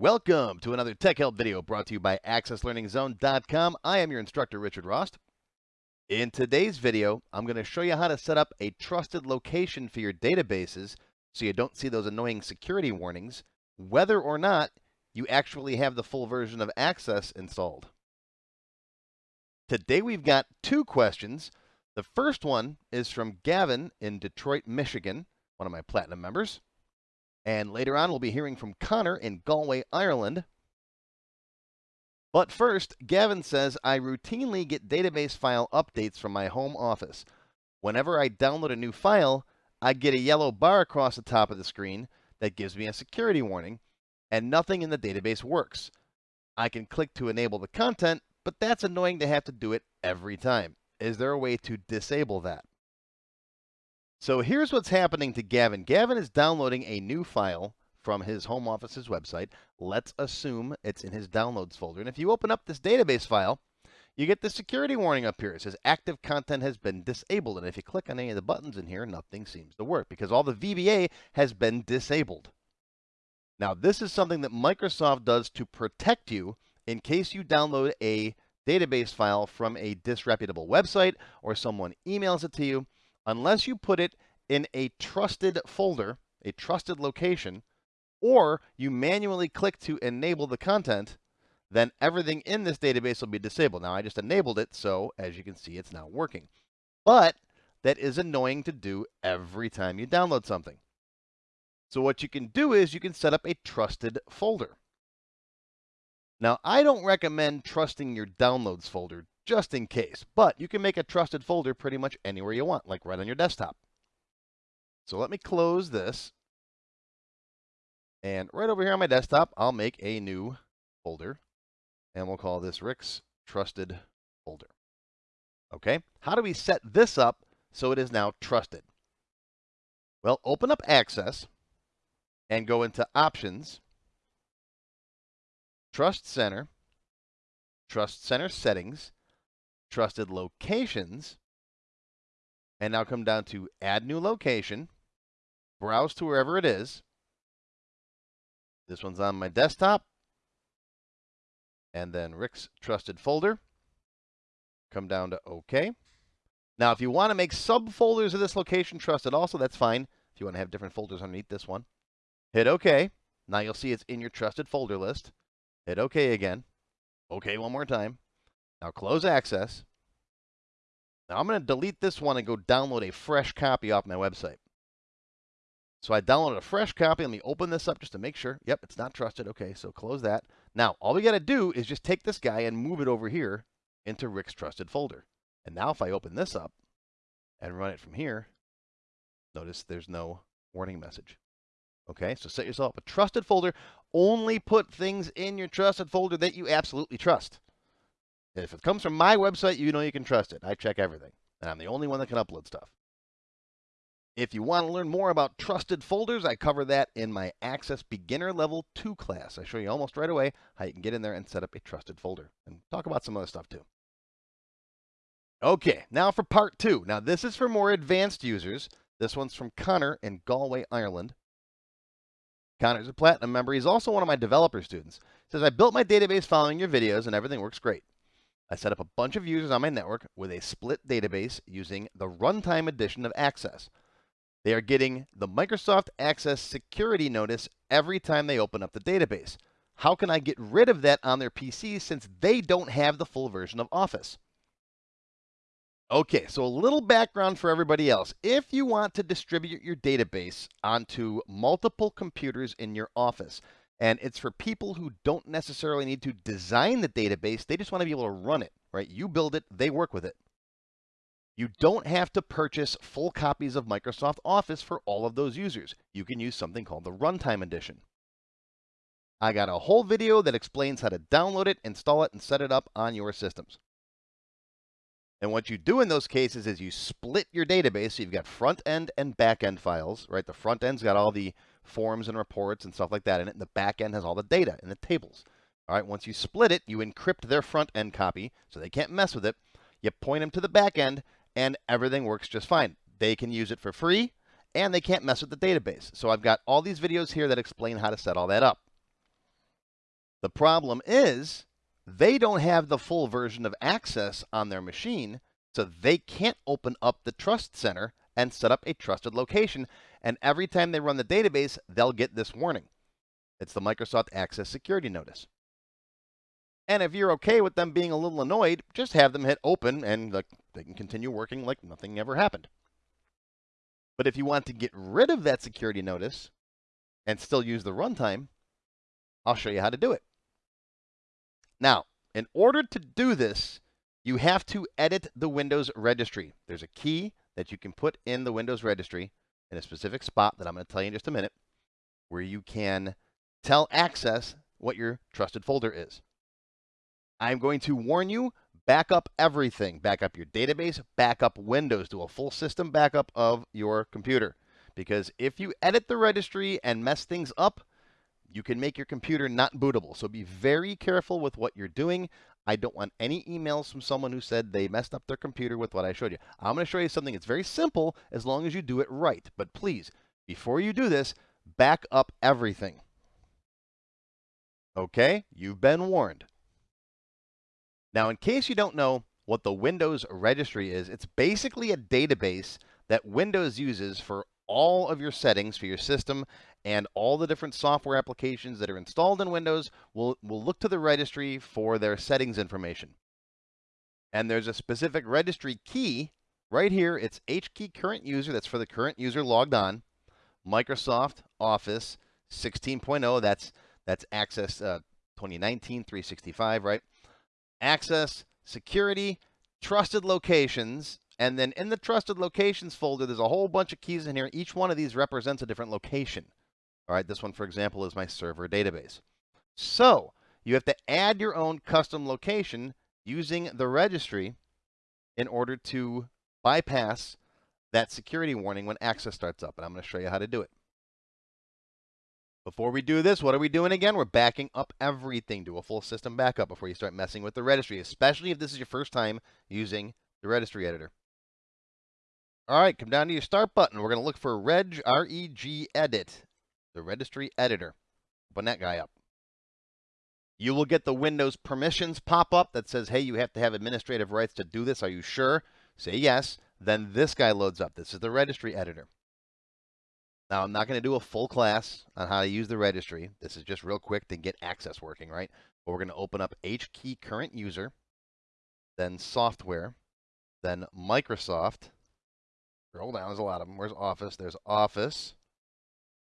Welcome to another Tech Help video brought to you by AccessLearningZone.com. I am your instructor, Richard Rost. In today's video, I'm going to show you how to set up a trusted location for your databases so you don't see those annoying security warnings, whether or not you actually have the full version of Access installed. Today we've got two questions. The first one is from Gavin in Detroit, Michigan, one of my Platinum members. And later on, we'll be hearing from Connor in Galway, Ireland. But first, Gavin says, I routinely get database file updates from my home office. Whenever I download a new file, I get a yellow bar across the top of the screen that gives me a security warning, and nothing in the database works. I can click to enable the content, but that's annoying to have to do it every time. Is there a way to disable that? So here's what's happening to Gavin. Gavin is downloading a new file from his home office's website. Let's assume it's in his downloads folder. And if you open up this database file, you get the security warning up here. It says active content has been disabled. And if you click on any of the buttons in here, nothing seems to work because all the VBA has been disabled. Now, this is something that Microsoft does to protect you in case you download a database file from a disreputable website or someone emails it to you unless you put it in a trusted folder, a trusted location, or you manually click to enable the content, then everything in this database will be disabled. Now, I just enabled it, so as you can see, it's now working. But that is annoying to do every time you download something. So what you can do is you can set up a trusted folder. Now, I don't recommend trusting your downloads folder just in case. But you can make a trusted folder pretty much anywhere you want, like right on your desktop. So let me close this. And right over here on my desktop, I'll make a new folder. And we'll call this Rick's Trusted Folder. Okay, how do we set this up so it is now trusted? Well, open up Access and go into Options, Trust Center, Trust Center Settings, trusted locations, and now come down to add new location, browse to wherever it is. This one's on my desktop, and then Rick's trusted folder. Come down to OK. Now, if you want to make subfolders of this location trusted also, that's fine. If you want to have different folders underneath this one, hit OK. Now you'll see it's in your trusted folder list. Hit OK again. OK one more time. Now close access. Now I'm going to delete this one and go download a fresh copy off my website. So I downloaded a fresh copy. Let me open this up just to make sure. Yep, it's not trusted. Okay, so close that. Now, all we got to do is just take this guy and move it over here into Rick's trusted folder. And now if I open this up and run it from here, notice there's no warning message. Okay, so set yourself up a trusted folder. Only put things in your trusted folder that you absolutely trust. If it comes from my website, you know you can trust it. I check everything, and I'm the only one that can upload stuff. If you want to learn more about trusted folders, I cover that in my Access Beginner Level 2 class. I show you almost right away how you can get in there and set up a trusted folder and talk about some other stuff too. Okay, now for part two. Now this is for more advanced users. This one's from Connor in Galway, Ireland. Connor's a Platinum member. He's also one of my developer students. He says, I built my database following your videos and everything works great. I set up a bunch of users on my network with a split database using the runtime edition of Access. They are getting the Microsoft Access security notice every time they open up the database. How can I get rid of that on their PC since they don't have the full version of Office? Okay, so a little background for everybody else. If you want to distribute your database onto multiple computers in your office, and it's for people who don't necessarily need to design the database. They just want to be able to run it, right? You build it, they work with it. You don't have to purchase full copies of Microsoft Office for all of those users. You can use something called the Runtime Edition. I got a whole video that explains how to download it, install it, and set it up on your systems. And what you do in those cases is you split your database. So you've got front end and back end files, right? The front end's got all the forms and reports and stuff like that in it. And the back end has all the data in the tables. All right, once you split it, you encrypt their front end copy so they can't mess with it. You point them to the back end, and everything works just fine. They can use it for free, and they can't mess with the database. So I've got all these videos here that explain how to set all that up. The problem is they don't have the full version of Access on their machine, so they can't open up the Trust Center and set up a trusted location. And every time they run the database, they'll get this warning. It's the Microsoft Access Security Notice. And if you're okay with them being a little annoyed, just have them hit open and they can continue working like nothing ever happened. But if you want to get rid of that security notice and still use the runtime, I'll show you how to do it. Now, in order to do this, you have to edit the Windows registry. There's a key that you can put in the Windows registry in a specific spot that I'm going to tell you in just a minute, where you can tell Access what your trusted folder is. I'm going to warn you, back up everything. Back up your database, back up Windows, do a full system backup of your computer. Because if you edit the registry and mess things up, you can make your computer not bootable. So be very careful with what you're doing. I don't want any emails from someone who said they messed up their computer with what I showed you. I'm going to show you something that's very simple as long as you do it right. But please, before you do this, back up everything. Okay, you've been warned. Now, in case you don't know what the Windows registry is, it's basically a database that Windows uses for all of your settings for your system and all the different software applications that are installed in Windows will, will look to the registry for their settings information. And there's a specific registry key right here. It's HKey current user. That's for the current user logged on. Microsoft Office 16.0. That's that's Access uh, 2019 365, right? Access, security, trusted locations, and then in the trusted locations folder, there's a whole bunch of keys in here. Each one of these represents a different location. All right, this one, for example, is my server database. So you have to add your own custom location using the registry in order to bypass that security warning when access starts up. And I'm going to show you how to do it. Before we do this, what are we doing again? We're backing up everything. Do a full system backup before you start messing with the registry, especially if this is your first time using the registry editor. All right, come down to your start button. We're going to look for reg, R-E-G edit, the registry editor. Open that guy up. You will get the Windows permissions pop up that says, hey, you have to have administrative rights to do this. Are you sure? Say yes. Then this guy loads up. This is the registry editor. Now, I'm not going to do a full class on how to use the registry. This is just real quick to get access working, right? But we're going to open up HKey current user, then software, then Microsoft, Scroll down. There's a lot of them. Where's Office? There's Office.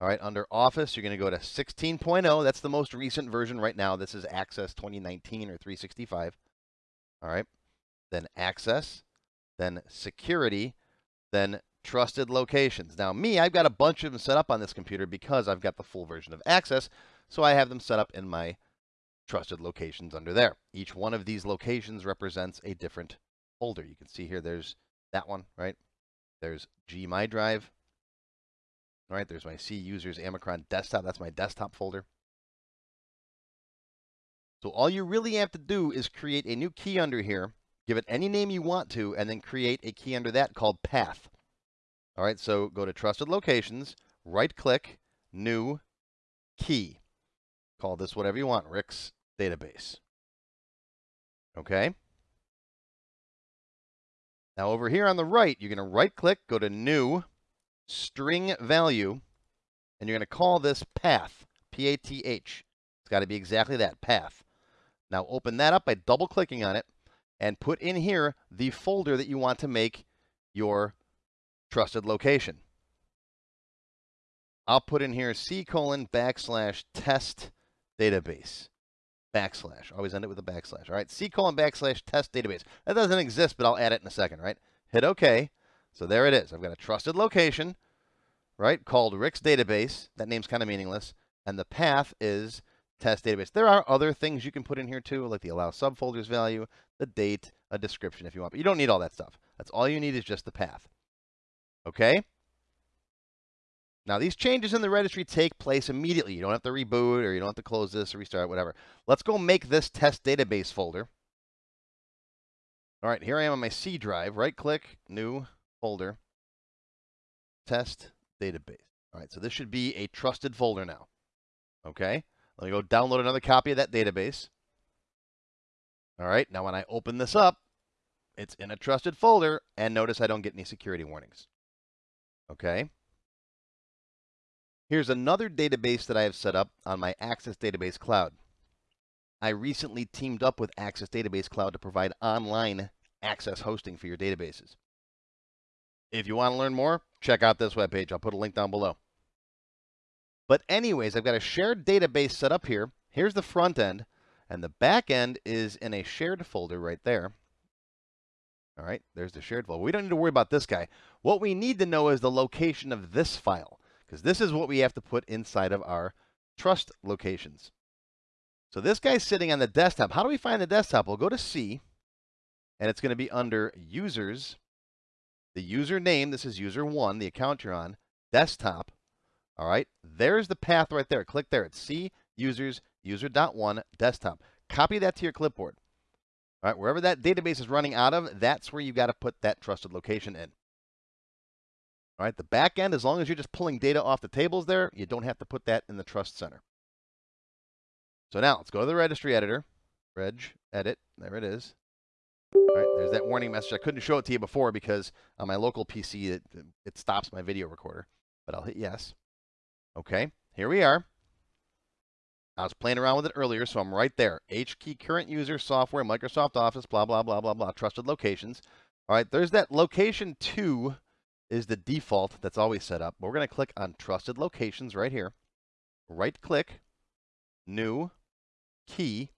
All right, under Office, you're going to go to 16.0. That's the most recent version right now. This is Access 2019 or 365. All right, then Access, then Security, then Trusted Locations. Now, me, I've got a bunch of them set up on this computer because I've got the full version of Access, so I have them set up in my Trusted Locations under there. Each one of these locations represents a different folder. You can see here there's that one, right? There's G My Drive. All right, there's my C users Amicron desktop. That's my desktop folder. So all you really have to do is create a new key under here, give it any name you want to, and then create a key under that called path. All right, so go to Trusted Locations, right-click, New, Key. Call this whatever you want, Rick's Database. Okay? Now over here on the right, you're going to right click, go to new, string value, and you're going to call this path, P-A-T-H. It's got to be exactly that, path. Now open that up by double clicking on it and put in here the folder that you want to make your trusted location. I'll put in here C colon backslash test database backslash. Always end it with a backslash. All right, C colon backslash test database. That doesn't exist, but I'll add it in a second, right? Hit OK. So there it is. I've got a trusted location, right, called Rick's database. That name's kind of meaningless. And the path is test database. There are other things you can put in here too, like the allow subfolders value, the date, a description if you want. But you don't need all that stuff. That's all you need is just the path. Okay? Now, these changes in the registry take place immediately. You don't have to reboot or you don't have to close this or restart, whatever. Let's go make this test database folder. All right, here I am on my C drive. Right-click, new folder, test database. All right, so this should be a trusted folder now. Okay, Let me go download another copy of that database. All right, now when I open this up, it's in a trusted folder, and notice I don't get any security warnings. Okay. Here's another database that I have set up on my Access Database Cloud. I recently teamed up with Access Database Cloud to provide online access hosting for your databases. If you want to learn more, check out this webpage. I'll put a link down below. But anyways, I've got a shared database set up here. Here's the front end, and the back end is in a shared folder right there. All right, there's the shared folder. We don't need to worry about this guy. What we need to know is the location of this file, because this is what we have to put inside of our trust locations. So this guy's sitting on the desktop. How do we find the desktop? We'll go to C, and it's going to be under Users, the username. This is user one, the account you're on, desktop. All right, there's the path right there. Click there. It's C, users, user.1, desktop. Copy that to your clipboard. All right, wherever that database is running out of, that's where you've got to put that trusted location in. All right, the back end, as long as you're just pulling data off the tables there, you don't have to put that in the trust center. So now let's go to the registry editor, reg edit, there it is. All right, there's that warning message. I couldn't show it to you before because on my local PC, it, it stops my video recorder, but I'll hit yes. Okay, here we are. I was playing around with it earlier, so I'm right there. H key current user software, Microsoft Office, blah, blah, blah, blah, blah, trusted locations. All right, there's that location two is the default that's always set up. We're going to click on trusted locations right here. Right click, new, key.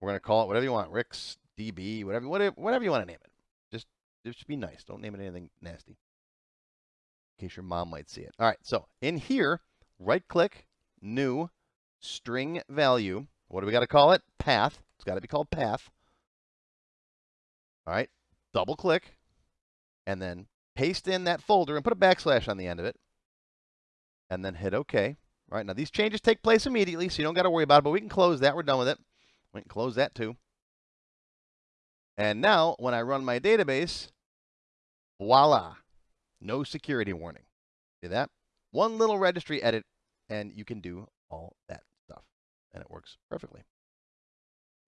We're going to call it whatever you want, Rick's DB, whatever, whatever, whatever you want to name it. Just, just be nice. Don't name it anything nasty. In case your mom might see it. All right, so in here, right click, new, string value. What do we got to call it? Path. It's got to be called path. All right, double click, and then paste in that folder and put a backslash on the end of it, and then hit OK. All right, now these changes take place immediately, so you don't got to worry about it, but we can close that. We're done with it. We can close that too. And now, when I run my database, voila, no security warning. See that? One little registry edit, and you can do all that stuff, and it works perfectly.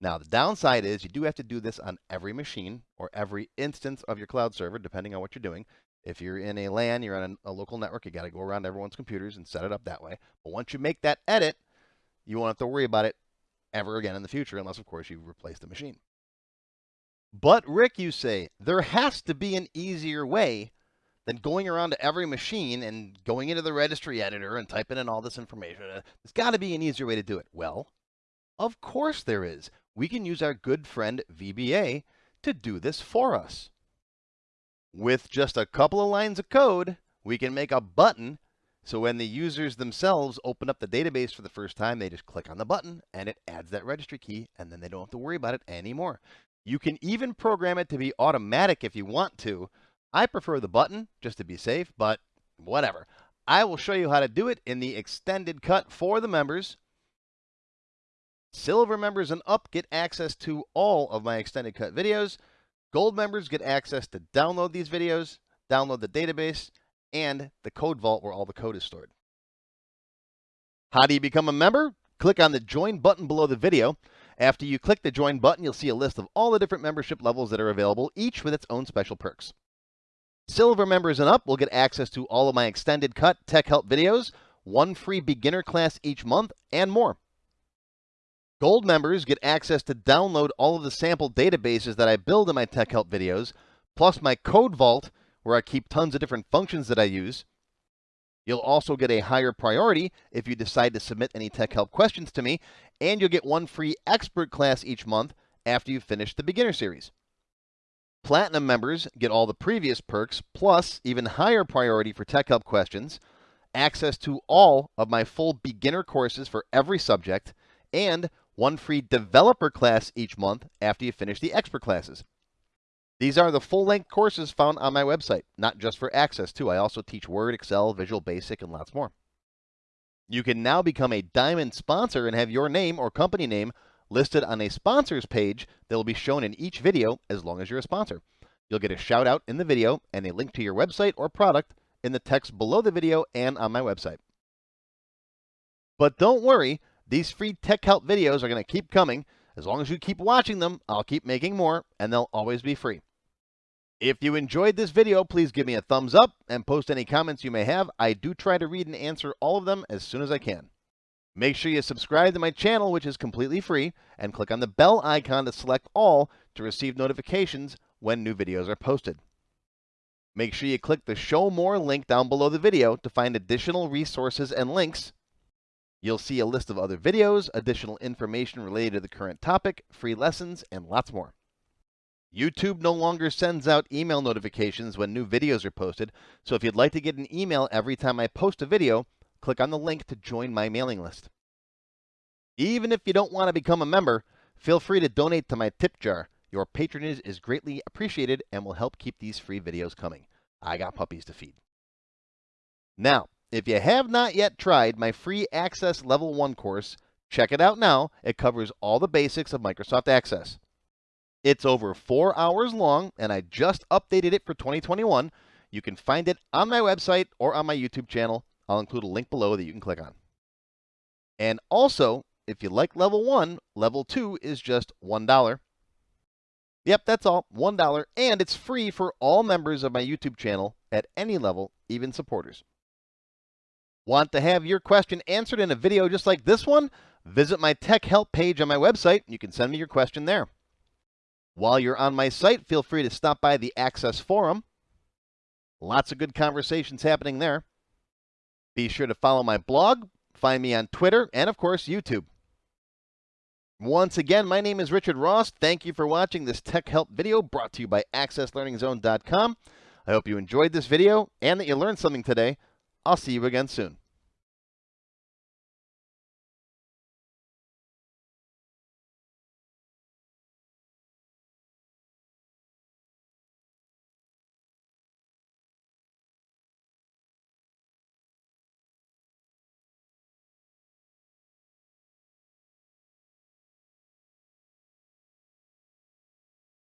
Now, the downside is you do have to do this on every machine or every instance of your cloud server, depending on what you're doing. If you're in a LAN, you're on a, a local network, you got to go around everyone's computers and set it up that way. But once you make that edit, you won't have to worry about it ever again in the future, unless, of course, you replace the machine. But, Rick, you say, there has to be an easier way than going around to every machine and going into the registry editor and typing in all this information. There's got to be an easier way to do it. Well, of course there is. We can use our good friend VBA to do this for us. With just a couple of lines of code, we can make a button so when the users themselves open up the database for the first time, they just click on the button and it adds that registry key and then they don't have to worry about it anymore. You can even program it to be automatic if you want to, I prefer the button just to be safe, but whatever. I will show you how to do it in the extended cut for the members. Silver members and up get access to all of my extended cut videos. Gold members get access to download these videos, download the database, and the code vault where all the code is stored. How do you become a member? Click on the join button below the video. After you click the join button, you'll see a list of all the different membership levels that are available, each with its own special perks. Silver members and up will get access to all of my extended cut tech help videos, one free beginner class each month, and more. Gold members get access to download all of the sample databases that I build in my tech help videos, plus my code vault, where I keep tons of different functions that I use. You'll also get a higher priority if you decide to submit any tech help questions to me, and you'll get one free expert class each month after you finish the beginner series. Platinum members get all the previous perks, plus even higher priority for Tech Help questions, access to all of my full beginner courses for every subject, and one free developer class each month after you finish the expert classes. These are the full-length courses found on my website, not just for access too. I also teach Word, Excel, Visual Basic, and lots more. You can now become a Diamond sponsor and have your name or company name listed on a sponsors page that will be shown in each video as long as you're a sponsor. You'll get a shout out in the video and a link to your website or product in the text below the video and on my website. But don't worry, These free tech help videos are going to keep coming. As long as you keep watching them, I'll keep making more, and they'll always be free. If you enjoyed this video, please give me a thumbs up and post any comments you may have. I do try to read and answer all of them as soon as I can. Make sure you subscribe to my channel, which is completely free, and click on the bell icon to select all to receive notifications when new videos are posted. Make sure you click the Show More link down below the video to find additional resources and links. You'll see a list of other videos, additional information related to the current topic, free lessons, and lots more. YouTube no longer sends out email notifications when new videos are posted, so if you'd like to get an email every time I post a video, click on the link to join my mailing list. Even if you don't want to become a member, feel free to donate to my tip jar. Your patronage is greatly appreciated and will help keep these free videos coming. I got puppies to feed. Now, if you have not yet tried my free Access Level 1 course, check it out now. It covers all the basics of Microsoft Access. It's over four hours long, and I just updated it for 2021. You can find it on my website or on my YouTube channel. I'll include a link below that you can click on. And also, if you like level one, level two is just $1. Yep, that's all, $1, and it's free for all members of my YouTube channel at any level, even supporters. Want to have your question answered in a video just like this one? Visit my tech help page on my website. You can send me your question there. While you're on my site, feel free to stop by the Access Forum. Lots of good conversations happening there. Be sure to follow my blog, find me on Twitter, and of course, YouTube. Once again, my name is Richard Rost. Thank you for watching this Tech Help video brought to you by AccessLearningZone.com. I hope you enjoyed this video and that you learned something today. I'll see you again soon.